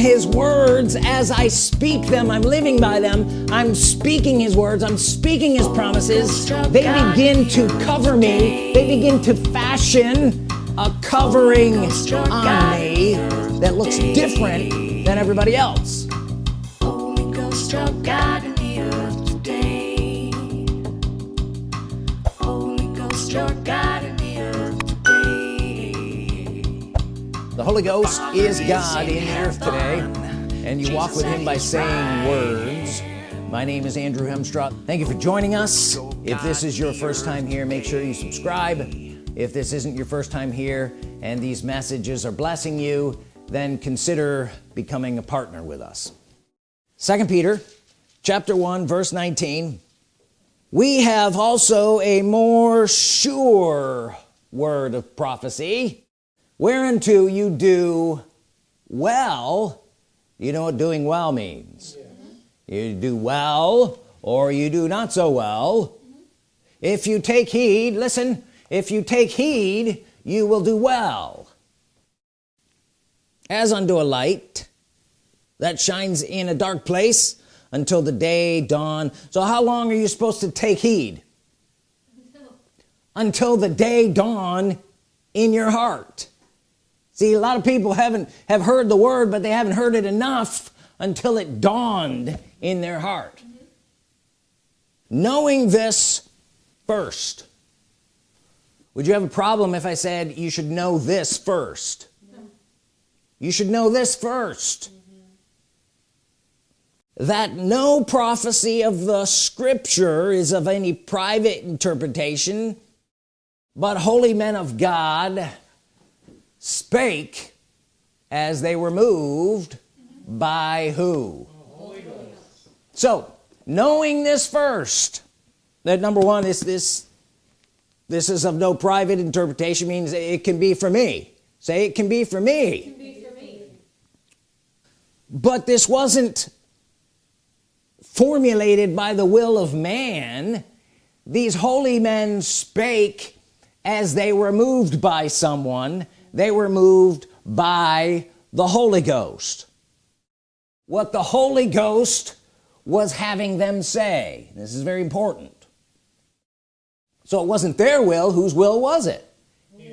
his words as I speak them. I'm living by them. I'm speaking his words. I'm speaking his promises. They begin to cover me. They begin to fashion a covering on me that looks different than everybody else. Ghost, God the Holy Ghost is God in the earth today and you walk with him by saying words. My name is Andrew Hemstraw thank you for joining us. If this is your first time here make sure you subscribe. If this isn't your first time here and these messages are blessing you then consider becoming a partner with us. Second Peter chapter 1 verse 19 we have also a more sure word of prophecy whereunto you do well you know what doing well means. You do well or you do not so well. Mm-hmm. If you take heed listen if you take heed you will do well. As unto a light that shines in a dark place until the day dawn. So how long are you supposed to take heed? Until, until the day dawn in your heart see a lot of people haven't have heard the word but they haven't heard it enough until it dawned in their heart mm -hmm. knowing this first would you have a problem if I said you should know this first no. you should know this 1st mm -hmm. that no prophecy of the scripture is of any private interpretation but holy men of God spake as they were moved by who? So knowing this first that number one is this this is of no private interpretation means it can be for me. Say it can be for me, be for me. but this wasn't formulated by the will of man. These holy men spake as they were moved by someone they were moved by the Holy Ghost. What the Holy Ghost was having them say this is very important. So it wasn't their will whose will was it?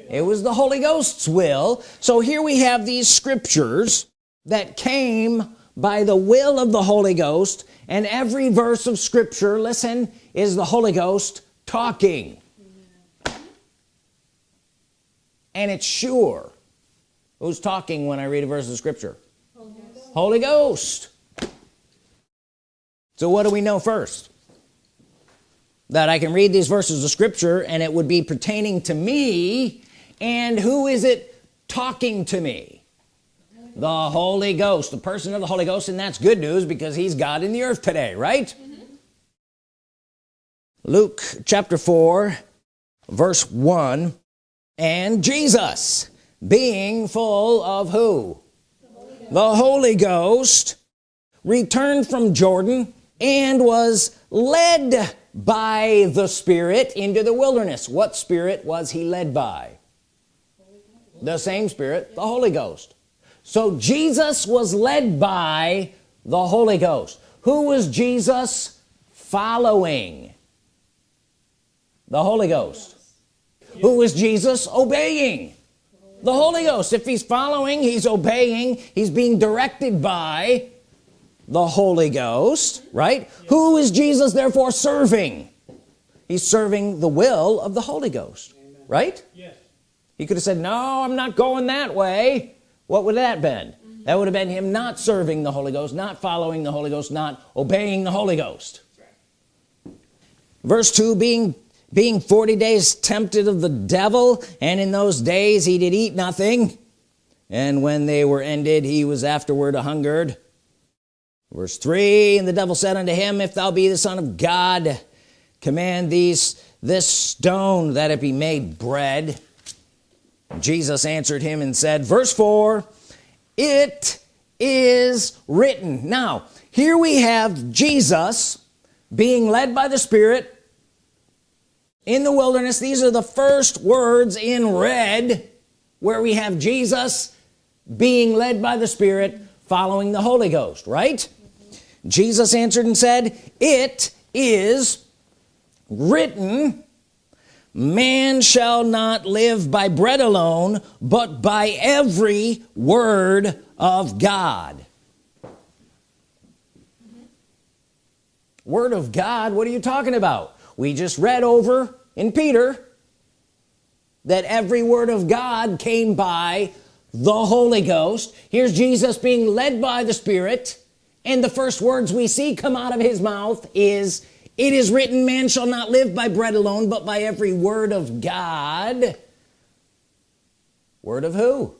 It was the Holy Ghost's will. So here we have these scriptures that came by the will of the Holy Ghost and every verse of Scripture listen is the Holy Ghost talking and it's sure. Who's talking when I read a verse of Scripture? Holy Ghost, Holy Ghost. so what do we know first? That I can read these verses of Scripture and it would be pertaining to me? And who is it talking to me? The Holy Ghost. The person of the Holy Ghost. And that's good news because he's God in the earth today right? Mm -hmm. Luke chapter 4 verse 1 and Jesus being full of who? The Holy, the Holy Ghost returned from Jordan and was led by the Spirit into the wilderness. What spirit was he led by? The same Spirit the Holy Ghost. So Jesus was led by the Holy Ghost. Who was Jesus following? The Holy Ghost who was Jesus? Obeying. The Holy Ghost. If he's following he's obeying. He's being directed by the Holy Ghost right? Who is Jesus therefore serving? He's serving the will of the Holy Ghost Amen. right? Yes. He could have said no I'm not going that way. What would that been? Mm -hmm. that would have been him not serving the Holy Ghost not following the Holy Ghost not obeying the Holy Ghost. Right. verse 2 being being 40 days tempted of the devil and in those days he did eat nothing. And when they were ended he was afterward a hungered. Verse 3 and the devil said unto him if thou be the son of God command these this stone that it be made bread. Jesus answered him and said verse 4 it is written. Now here we have Jesus being led by the Spirit in the wilderness these are the first words in red where we have Jesus being led by the Spirit following the Holy Ghost right mm -hmm. Jesus answered and said it is written man shall not live by bread alone but by every word of God. Word of God what are you talking about we just read over in Peter that every word of God came by the Holy Ghost. Here's Jesus being led by the Spirit and the first words we see come out of his mouth is it is written man shall not live by bread alone but by every word of God. Word of who?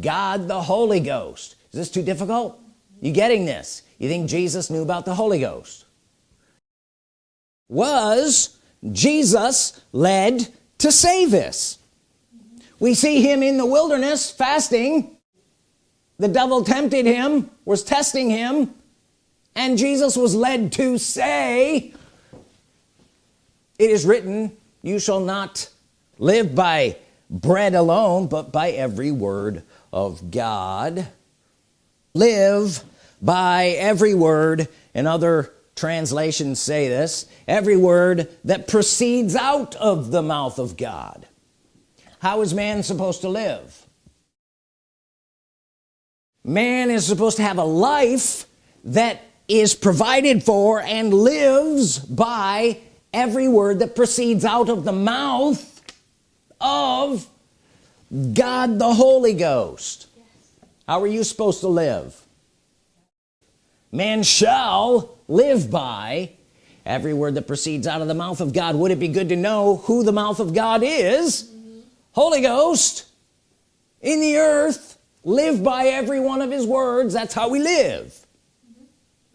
God the Holy Ghost. Is this too difficult? You getting this? You think Jesus knew about the Holy Ghost? Was Jesus led to say this we see him in the wilderness fasting. The devil tempted him was testing him and Jesus was led to say it is written you shall not live by bread alone but by every word of God. Live by every word and other translations say this every word that proceeds out of the mouth of God. How is man supposed to live? Man is supposed to have a life that is provided for and lives by every word that proceeds out of the mouth of God the Holy Ghost. Yes. how are you supposed to live? Man shall live by every word that proceeds out of the mouth of God. Would it be good to know who the mouth of God is? Holy Ghost in the earth live by every one of his words. That's how we live.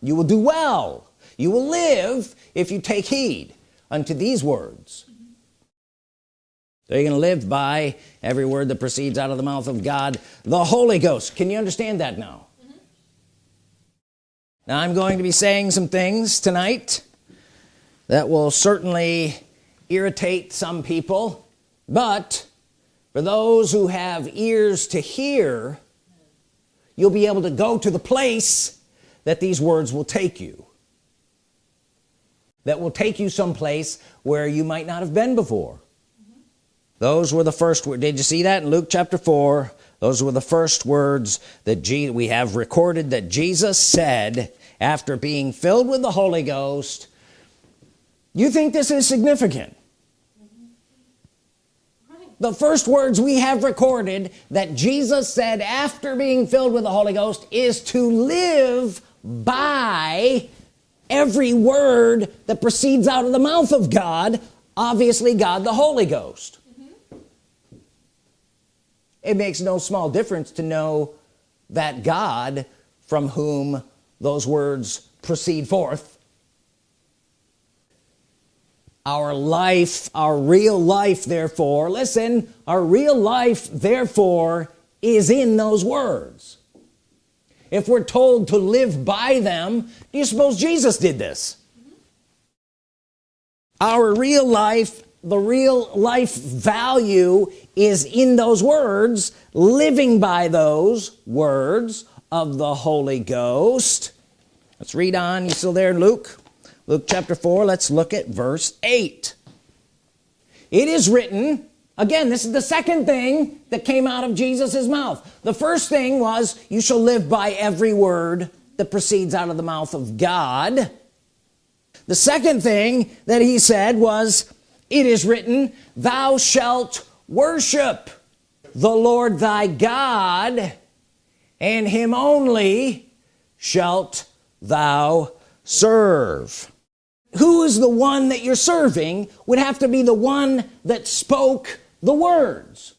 You will do well. You will live if you take heed unto these words. So you're gonna live by every word that proceeds out of the mouth of God. The Holy Ghost. Can you understand that now. Now I'm going to be saying some things tonight that will certainly irritate some people but for those who have ears to hear you'll be able to go to the place that these words will take you that will take you someplace where you might not have been before mm -hmm. those were the first word did you see that in Luke chapter 4 those were the first words that we have recorded that Jesus said after being filled with the Holy Ghost you think this is significant the first words we have recorded that Jesus said after being filled with the Holy Ghost is to live by every word that proceeds out of the mouth of God obviously God the Holy Ghost. It makes no small difference to know that God from whom those words proceed forth our life our real life therefore listen our real life therefore is in those words if we're told to live by them do you suppose Jesus did this mm -hmm. our real life the real life value is in those words living by those words of the Holy Ghost. Let's read on. You still there Luke? Luke chapter 4 let's look at verse 8 it is written again this is the second thing that came out of Jesus's mouth. The first thing was you shall live by every word that proceeds out of the mouth of God. The second thing that he said was it is written thou shalt worship the Lord thy God and him only shalt thou serve. Who is the one that you're serving would have to be the one that spoke the words.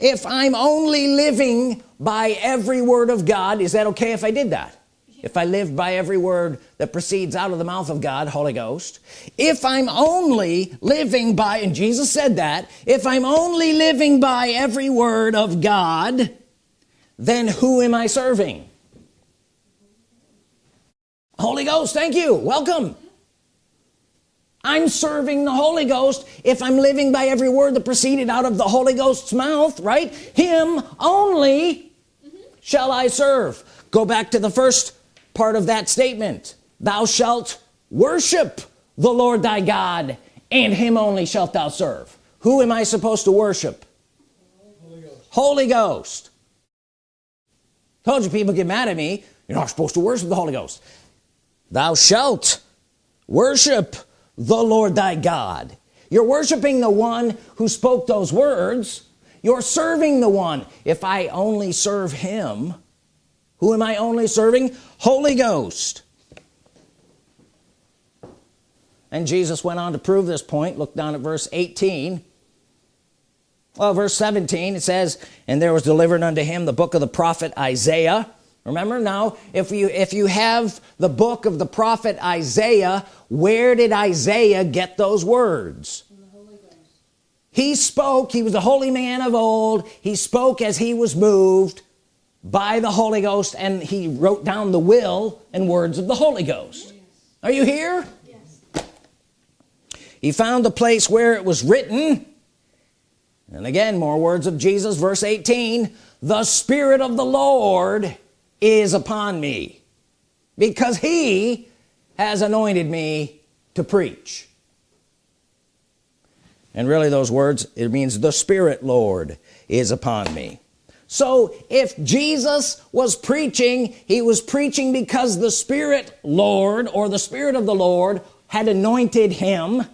If I'm only living by every word of God is that okay if I did that if I live by every word that proceeds out of the mouth of God Holy Ghost. If I'm only living by and Jesus said that if I'm only living by every word of God then who am I serving? Holy Ghost thank you. Welcome. I'm serving the Holy Ghost if I'm living by every word that proceeded out of the Holy Ghost's mouth right? Him only mm -hmm. shall I serve. Go back to the first part of that statement. Thou shalt worship the Lord thy God and him only shalt thou serve. Who am I supposed to worship? Holy Ghost, Holy Ghost. told you people get mad at me. You're not supposed to worship the Holy Ghost. Thou shalt worship the Lord thy God. You're worshiping the one who spoke those words. You're serving the one. If I only serve him who am I only serving? Holy Ghost. And Jesus went on to prove this point. Look down at verse 18 well verse 17 it says and there was delivered unto him the book of the prophet Isaiah. Remember now if you if you have the book of the prophet Isaiah where did Isaiah get those words? He spoke he was a holy man of old. He spoke as he was moved by the Holy Ghost and he wrote down the will and words of the Holy Ghost yes. are you here yes. he found the place where it was written and again more words of Jesus verse 18 the Spirit of the Lord is upon me because he has anointed me to preach and really those words it means the Spirit Lord is upon me so if Jesus was preaching he was preaching because the Spirit Lord or the Spirit of the Lord had anointed him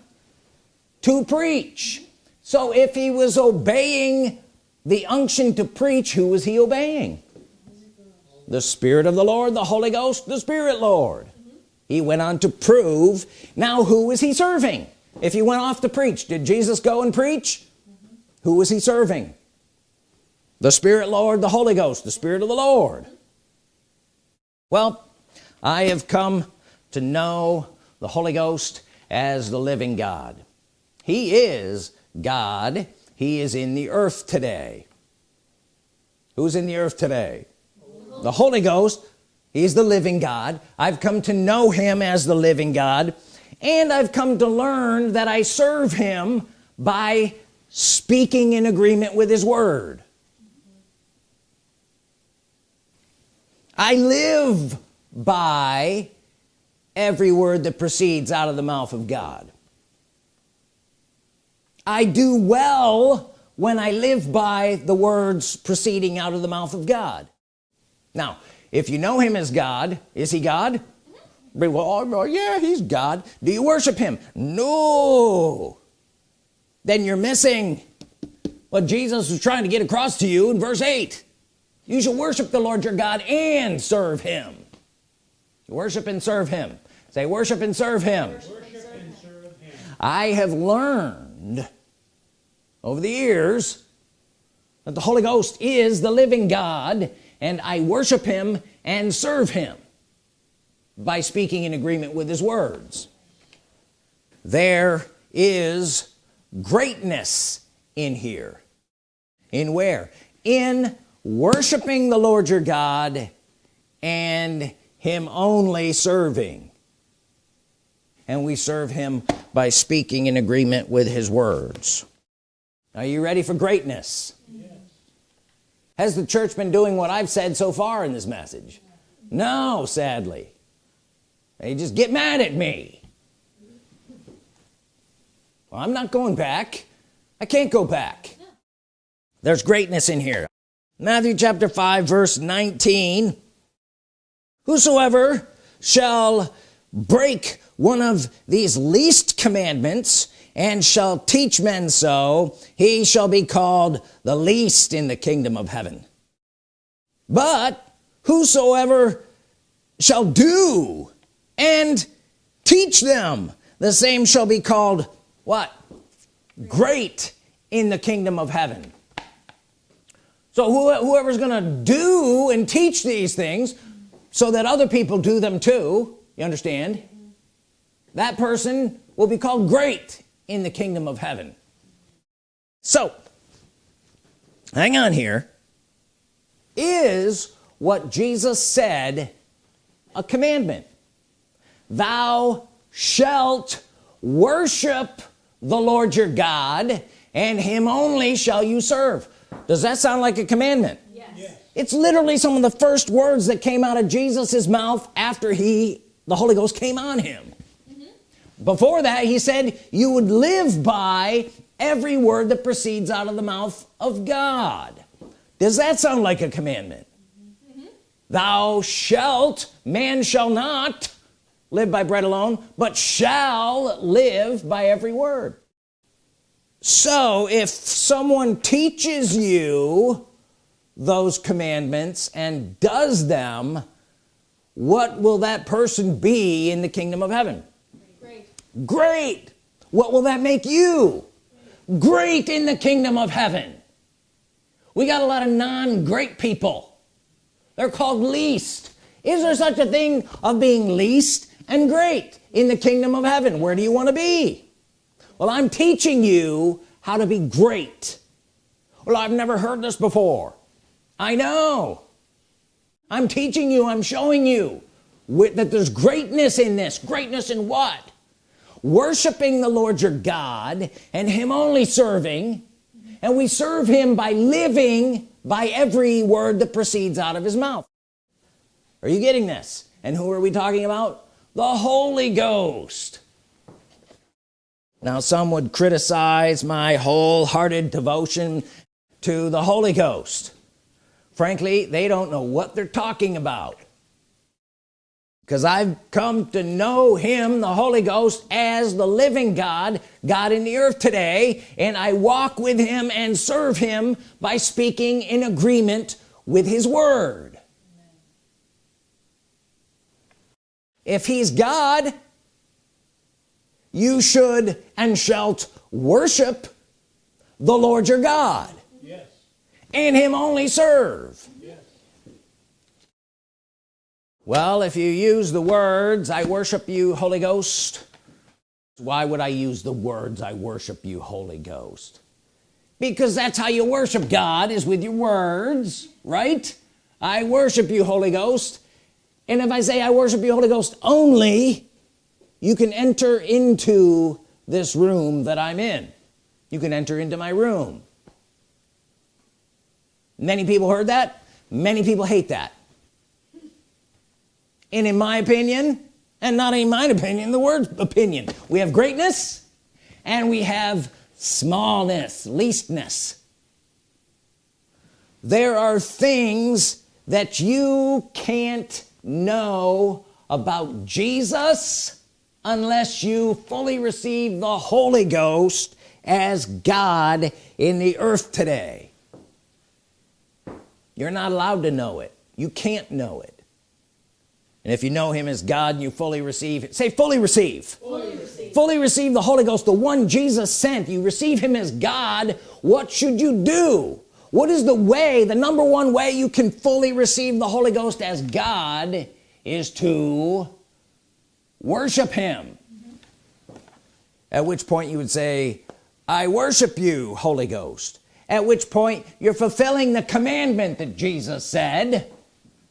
to preach. So if he was obeying the unction to preach who was he obeying? The Spirit of the Lord the Holy Ghost the Spirit Lord. He went on to prove. Now who was he serving? If he went off to preach did Jesus go and preach? Who was he serving the Spirit Lord the Holy Ghost the Spirit of the Lord. Well I have come to know the Holy Ghost as the living God. He is God. He is in the earth today. Who's in the earth today? The Holy Ghost. He's the living God. I've come to know him as the living God and I've come to learn that I serve him by speaking in agreement with his word I live by every word that proceeds out of the mouth of God. I do well when I live by the words proceeding out of the mouth of God. Now if you know him as God is he God? Well oh, oh, yeah he's God. Do you worship him? No. Then you're missing what Jesus was trying to get across to you in verse 8 you shall worship the Lord your God and serve him. Worship and serve him. Say worship and serve him, Worship and serve him. I have learned over the years that the Holy Ghost is the living God and I worship him and serve him by speaking in agreement with his words. There is greatness in here. In where? In worshiping the Lord your God and him only serving. And we serve him by speaking in agreement with his words. Are you ready for greatness? Yes. has the church been doing what I've said so far in this message? No sadly. They just get mad at me. Well, I'm not going back. I can't go back. There's greatness in here Matthew chapter 5 verse 19 whosoever shall break one of these least commandments and shall teach men so he shall be called the least in the kingdom of heaven. But whosoever shall do and teach them the same shall be called what? Great in the kingdom of heaven so whoever's gonna do and teach these things so that other people do them too you understand? That person will be called great in the kingdom of heaven. So hang on here is what Jesus said a commandment? Thou shalt worship the Lord your God and him only shall you serve does that sound like a commandment yes. yes. it's literally some of the first words that came out of Jesus's mouth after he the Holy Ghost came on him mm -hmm. before that he said you would live by every word that proceeds out of the mouth of God does that sound like a commandment mm -hmm. thou shalt man shall not live by bread alone but shall live by every word so if someone teaches you those commandments and does them what will that person be in the kingdom of heaven? Great. Great. What will that make you? Great in the kingdom of heaven. We got a lot of non-great people. They're called least. Is there such a thing of being least and great in the kingdom of heaven? Where do you want to be well I'm teaching you how to be great. Well I've never heard this before. I know. I'm teaching you I'm showing you that there's greatness in this. Greatness in what? Worshiping the Lord your God and him only serving. And we serve him by living by every word that proceeds out of his mouth. Are you getting this? And who are we talking about? The Holy Ghost now some would criticize my wholehearted devotion to the Holy Ghost. Frankly they don't know what they're talking about. Because I've come to know him the Holy Ghost as the living God God in the earth today and I walk with him and serve him by speaking in agreement with his word. If he's God you should and shalt worship the Lord your God. Yes. and him only serve. Yes. well if you use the words I worship you Holy Ghost why would I use the words I worship you Holy Ghost because that's how you worship God is with your words right? I worship you Holy Ghost. And if I say I worship you Holy Ghost only you can enter into this room that I'm in. You can enter into my room. Many people heard that. Many people hate that. And in my opinion and not in my opinion the word opinion we have greatness and we have smallness leastness. There are things that you can't know about Jesus unless you fully receive the Holy Ghost as God in the earth today. You're not allowed to know it. You can't know it. And if you know him as God and you fully receive it say fully receive. fully receive. Fully receive the Holy Ghost the one Jesus sent. You receive him as God. What should you do? What is the way the number one way you can fully receive the Holy Ghost as God is to worship him mm -hmm. at which point you would say I worship you Holy Ghost at which point you're fulfilling the commandment that Jesus said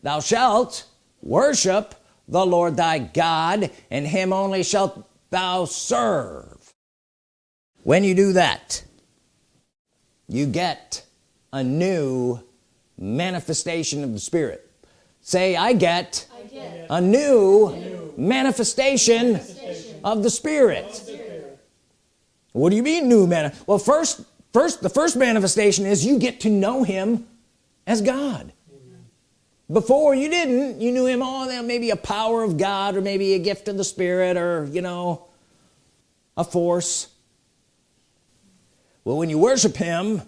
thou shalt worship the Lord thy God and him only shalt thou serve when you do that you get a new manifestation of the Spirit say I get, I get. A, new a new manifestation, manifestation of the Spirit. Spirit what do you mean new man well first first the first manifestation is you get to know him as God. Amen. before you didn't. You knew him all oh maybe a power of God or maybe a gift of the Spirit or you know a force. Well when you worship him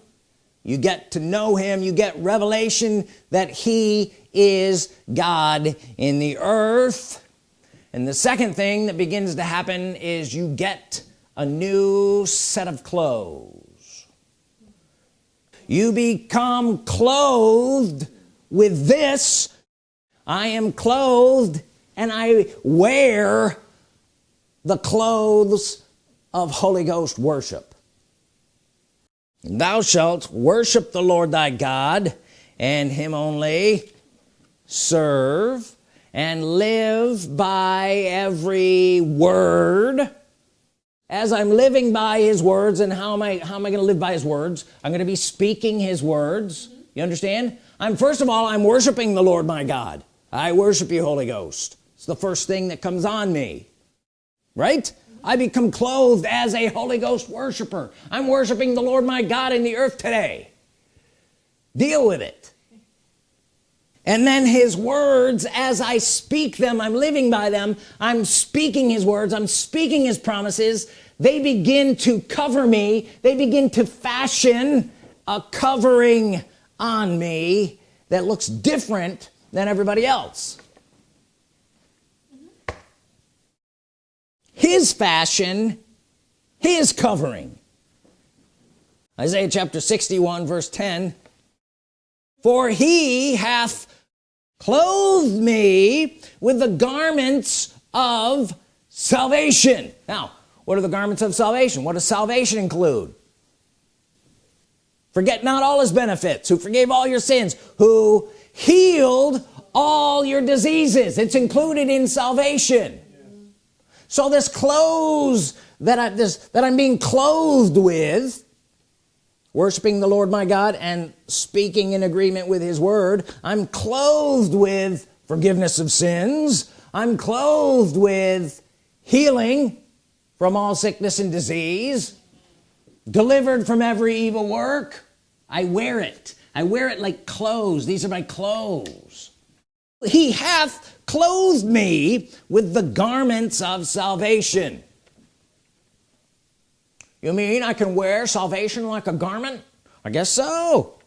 you get to know him. You get revelation that he is God in the earth and the second thing that begins to happen is you get a new set of clothes. You become clothed with this. I am clothed and I wear the clothes of Holy Ghost worship. Thou shalt worship the Lord thy God and him only serve and live by every word. As I'm living by his words and how am I how am I gonna live by his words? I'm gonna be speaking his words. You understand? I'm first of all I'm worshiping the Lord my God. I worship you Holy Ghost. It's the first thing that comes on me. Right? I become clothed as a Holy Ghost worshiper. I'm worshiping the Lord my God in the earth today. Deal with it and then his words as I speak them I'm living by them I'm speaking his words I'm speaking his promises they begin to cover me they begin to fashion a covering on me that looks different than everybody else. His fashion his covering. Isaiah chapter 61 verse 10 for he hath clothed me with the garments of salvation. Now what are the garments of salvation? What does salvation include? Forget not all his benefits who forgave all your sins who healed all your diseases. It's included in salvation. So this clothes that I this that I'm being clothed with worshiping the Lord my God and speaking in agreement with his word. I'm clothed with forgiveness of sins. I'm clothed with healing from all sickness and disease. Delivered from every evil work. I wear it. I wear it like clothes. These are my clothes. He hath clothed me with the garments of salvation you mean I can wear salvation like a garment? I guess so.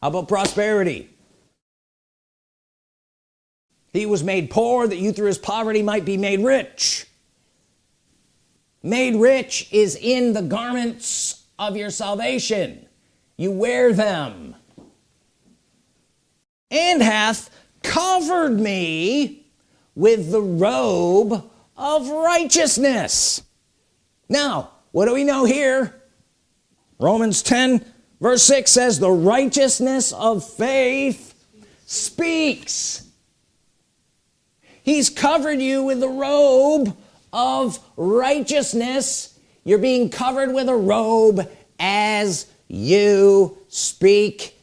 How about prosperity? He was made poor that you through his poverty might be made rich. Made rich is in the garments of your salvation. You wear them. And hath covered me with the robe of righteousness now what do we know here? Romans 10 verse 6 says the righteousness of faith speaks. He's covered you with the robe of righteousness. You're being covered with a robe as you speak.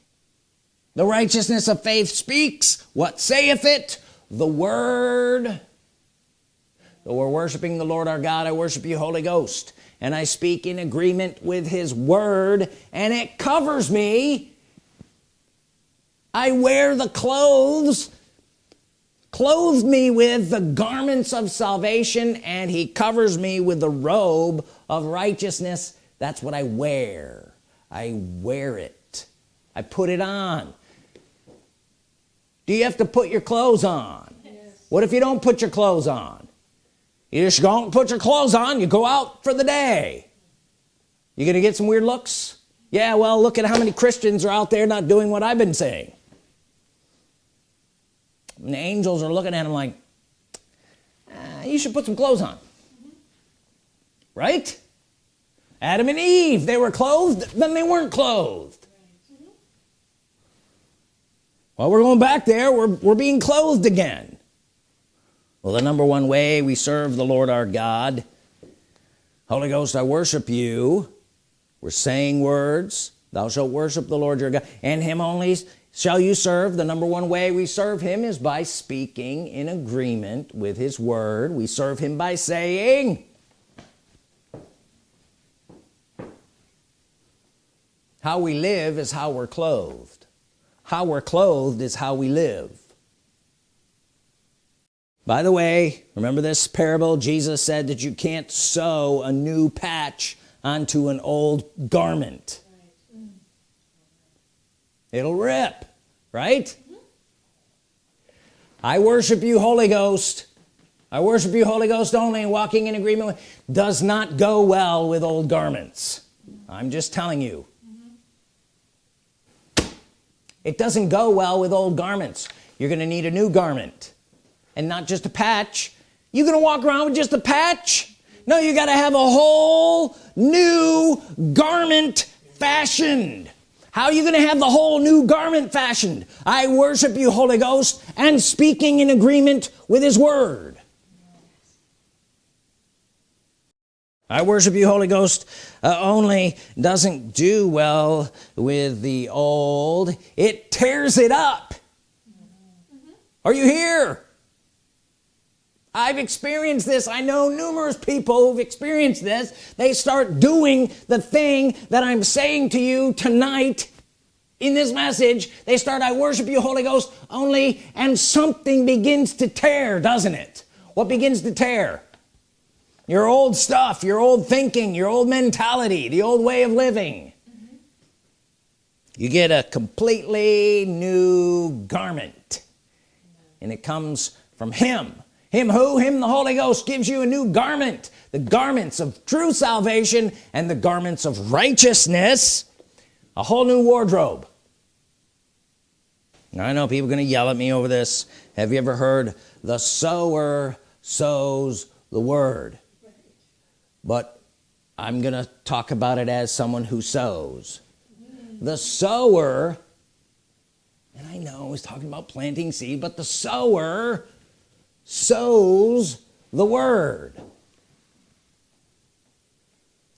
The righteousness of faith speaks. What saith it? The word we're worshiping the Lord our God. I worship you Holy Ghost. And I speak in agreement with his word and it covers me. I wear the clothes clothed me with the garments of salvation and he covers me with the robe of righteousness. That's what I wear. I wear it. I put it on. Do you have to put your clothes on? Yes. what if you don't put your clothes on you just don't put your clothes on you go out for the day. You gonna get some weird looks? Yeah well look at how many Christians are out there not doing what I've been saying. And the angels are looking at him like uh, you should put some clothes on. Right? Adam and Eve they were clothed then they weren't clothed. Well we're going back there. We're, we're being clothed again well the number one way we serve the Lord our God Holy Ghost I worship you. We're saying words thou shalt worship the Lord your God. And him only shall you serve. The number one way we serve him is by speaking in agreement with his word. We serve him by saying how we live is how we're clothed. How we're clothed is how we live by the way remember this parable? Jesus said that you can't sew a new patch onto an old garment. It'll rip right? Mm-hmm. I worship you Holy Ghost. I worship you Holy Ghost only and walking in agreement with does not go well with old garments. I'm just telling you. Mm-hmm. It doesn't go well with old garments. You're gonna need a new garment and not just a patch. You're gonna walk around with just a patch? No you got to have a whole new garment fashioned. How are you gonna have the whole new garment fashioned? I worship you Holy Ghost and speaking in agreement with his word. I worship you Holy Ghost uh, only doesn't do well with the old. It tears it up. Are you here I've experienced this. I know numerous people who've experienced this. They start doing the thing that I'm saying to you tonight in this message. They start I worship you Holy Ghost only and something begins to tear doesn't it? What begins to tear? Your old stuff your old thinking your old mentality the old way of living. Mm -hmm. you get a completely new garment and it comes from him him who? Him the Holy Ghost gives you a new garment. The garments of true salvation and the garments of righteousness. A whole new wardrobe. Now, I know people are gonna yell at me over this. Have you ever heard the sower sows the word but I'm gonna talk about it as someone who sows. The sower and I know he's talking about planting seed but the sower sows the word.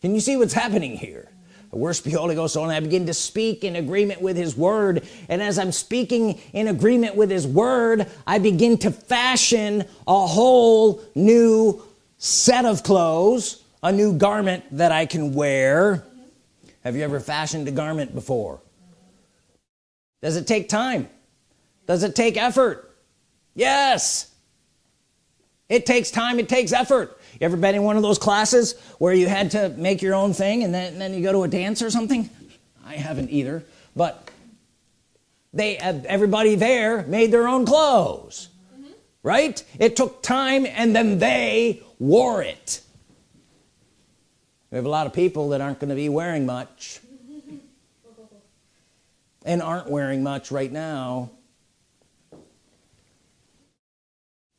Can you see what's happening here? Worship the Holy Ghost and I begin to speak in agreement with his word. And as I'm speaking in agreement with his word I begin to fashion a whole new set of clothes a new garment that I can wear. Have you ever fashioned a garment before? Does it take time? Does it take effort? Yes it takes time it takes effort. You ever been in one of those classes where you had to make your own thing and then, and then you go to a dance or something? I haven't either but they everybody there made their own clothes mm -hmm. right? It took time and then they wore it. We have a lot of people that aren't going to be wearing much and aren't wearing much right now.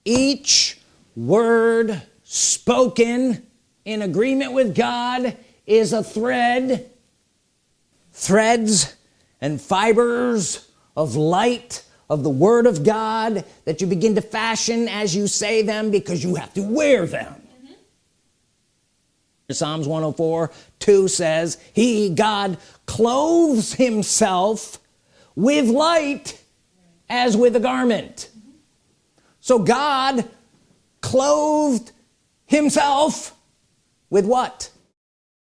Each word spoken in agreement with God is a thread threads and fibers of light of the Word of God that you begin to fashion as you say them because you have to wear them mm -hmm. Psalms 104 2 says he God clothes himself with light as with a garment mm -hmm. so God clothed himself with what?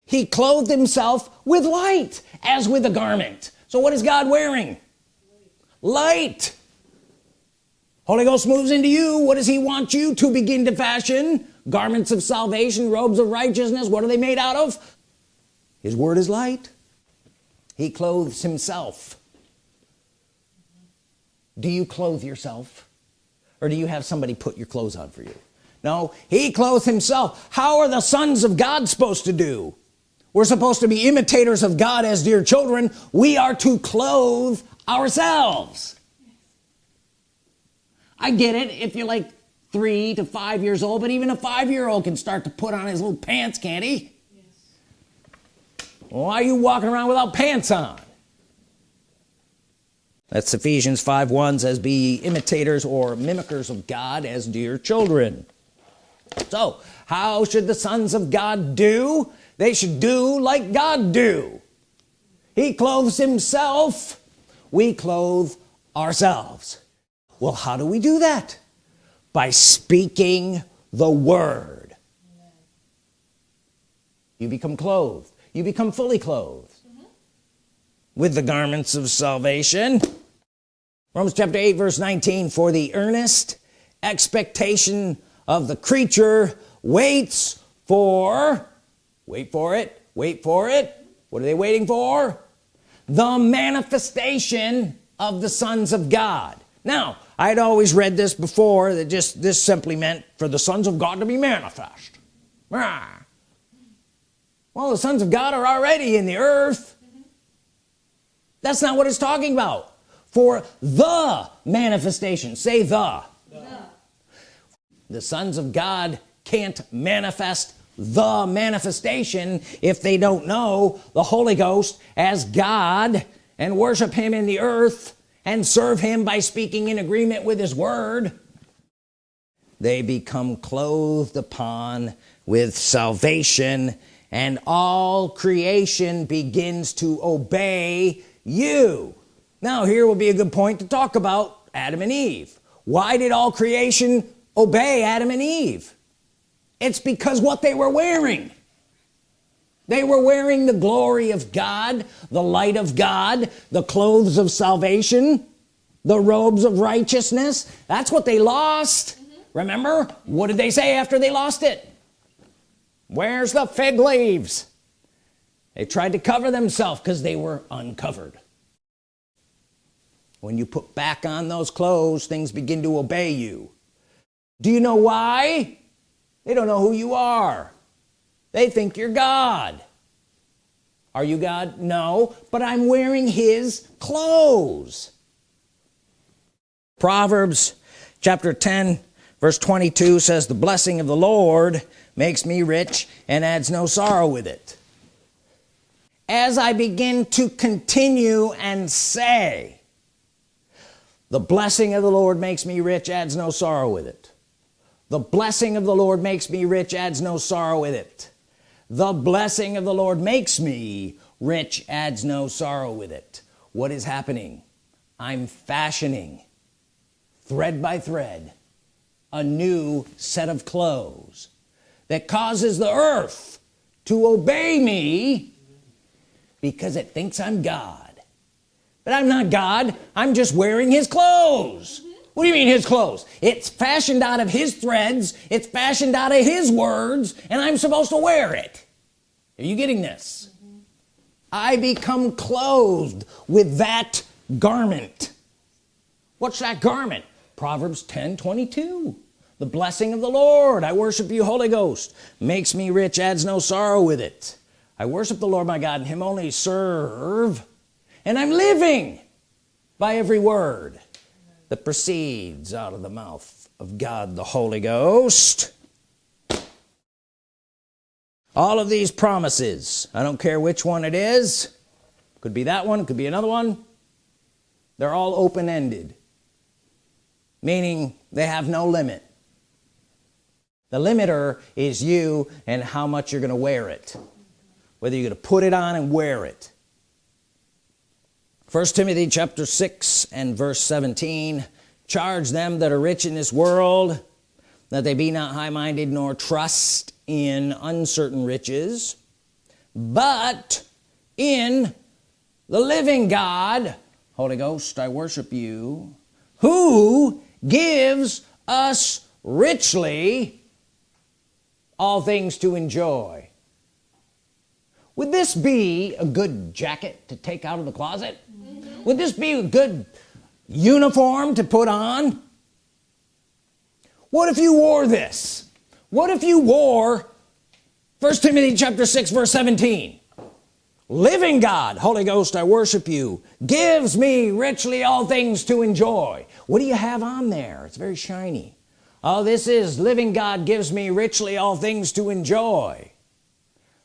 He clothed himself with light as with a garment. So what is God wearing? Light. Holy Ghost moves into you. What does he want you to begin to fashion? Garments of salvation robes of righteousness. What are they made out of? His word is light. He clothes himself. Do you clothe yourself? Or do you have somebody put your clothes on for you no he clothed himself. How are the sons of God supposed to do? We're supposed to be imitators of God as dear children. We are to clothe ourselves. I get it if you're like three to five years old but even a five-year-old can start to put on his little pants can't he? Yes. why are you walking around without pants on? That's Ephesians 5 1 says be imitators or mimickers of God as dear children so how should the sons of God do? They should do like God do. He clothes himself we clothe ourselves. Well how do we do that? By speaking the word. You become clothed. You become fully clothed mm -hmm. with the garments of salvation. Romans chapter 8 verse 19 for the earnest expectation of the creature waits for wait for it wait for it. What are they waiting for? The manifestation of the sons of God. Now I'd always read this before that just this simply meant for the sons of God to be manifest. Well the sons of God are already in the earth. That's not what it's talking about. For the manifestation say the the sons of God can't manifest the manifestation if they don't know the Holy Ghost as God and worship him in the earth and serve him by speaking in agreement with his word. They become clothed upon with salvation and all creation begins to obey you. Now here will be a good point to talk about Adam and Eve. Why did all creation obey Adam and Eve. It's because what they were wearing. They were wearing the glory of God the light of God the clothes of salvation the robes of righteousness. That's what they lost. Mm -hmm. remember? What did they say after they lost it? Where's the fig leaves? They tried to cover themselves because they were uncovered. When you put back on those clothes things begin to obey you do you know why? They don't know who you are. They think you're God. Are you God? No but I'm wearing his clothes. Proverbs chapter 10 verse 22 says the blessing of the Lord makes me rich and adds no sorrow with it. As I begin to continue and say the blessing of the Lord makes me rich adds no sorrow with it the blessing of the Lord makes me rich adds no sorrow with it. The blessing of the Lord makes me rich adds no sorrow with it. What is happening? I'm fashioning thread by thread a new set of clothes that causes the earth to obey me because it thinks I'm God. But I'm not God. I'm just wearing his clothes what do you mean his clothes? It's fashioned out of his threads it's fashioned out of his words and I'm supposed to wear it. Are you getting this? Mm -hmm. I become clothed with that garment. What's that garment? Proverbs 10 22 the blessing of the Lord. I worship you Holy Ghost. Makes me rich adds no sorrow with it. I worship the Lord my God and him only serve. And I'm living by every word that proceeds out of the mouth of God the Holy Ghost. All of these promises I don't care which one it is could be that one could be another one they're all open-ended. Meaning they have no limit. The limiter is you and how much you're gonna wear it. Whether you're gonna put it on and wear it first Timothy chapter 6 and verse 17 charge them that are rich in this world that they be not high-minded nor trust in uncertain riches but in the living God Holy Ghost I worship you who gives us richly all things to enjoy would this be a good jacket to take out of the closet. Would this be a good uniform to put on? What if you wore this? What if you wore first Timothy chapter 6 verse 17 living God Holy Ghost I worship you gives me richly all things to enjoy. What do you have on there? It's very shiny. Oh this is living God gives me richly all things to enjoy.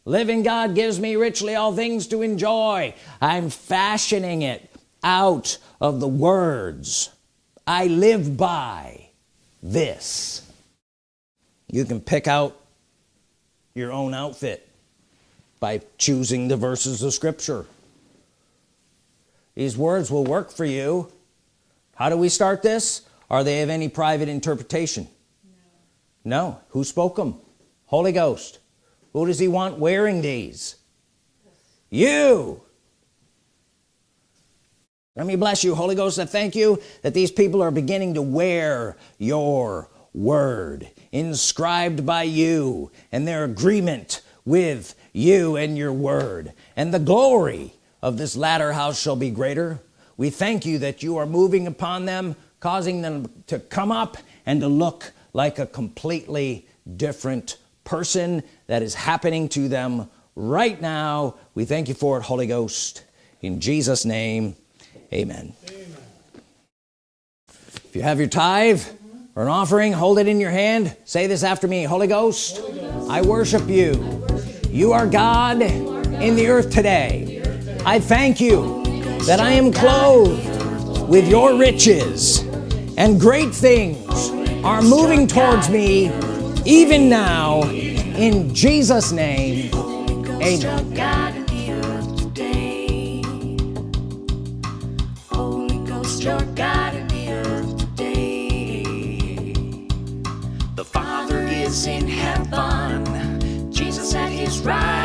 Living God gives me richly all things to enjoy. I'm fashioning it out of the words I live by this. You can pick out your own outfit by choosing the verses of Scripture. These words will work for you. How do we start this? Are they of any private interpretation? No, no. who spoke them Holy Ghost. Who does he want wearing these? You let me bless you Holy Ghost I thank you that these people are beginning to wear your word inscribed by you and their agreement with you and your word. And the glory of this latter house shall be greater. We thank you that you are moving upon them causing them to come up and to look like a completely different person that is happening to them right now. We thank you for it Holy Ghost. In Jesus name amen, amen. if you have your tithe or an offering hold it in your hand say this after me Holy Ghost, Holy Ghost I worship you you are God in the earth today I thank you that I am clothed with your riches and great things are moving towards me even now in Jesus name Amen. In heaven, Jesus at his right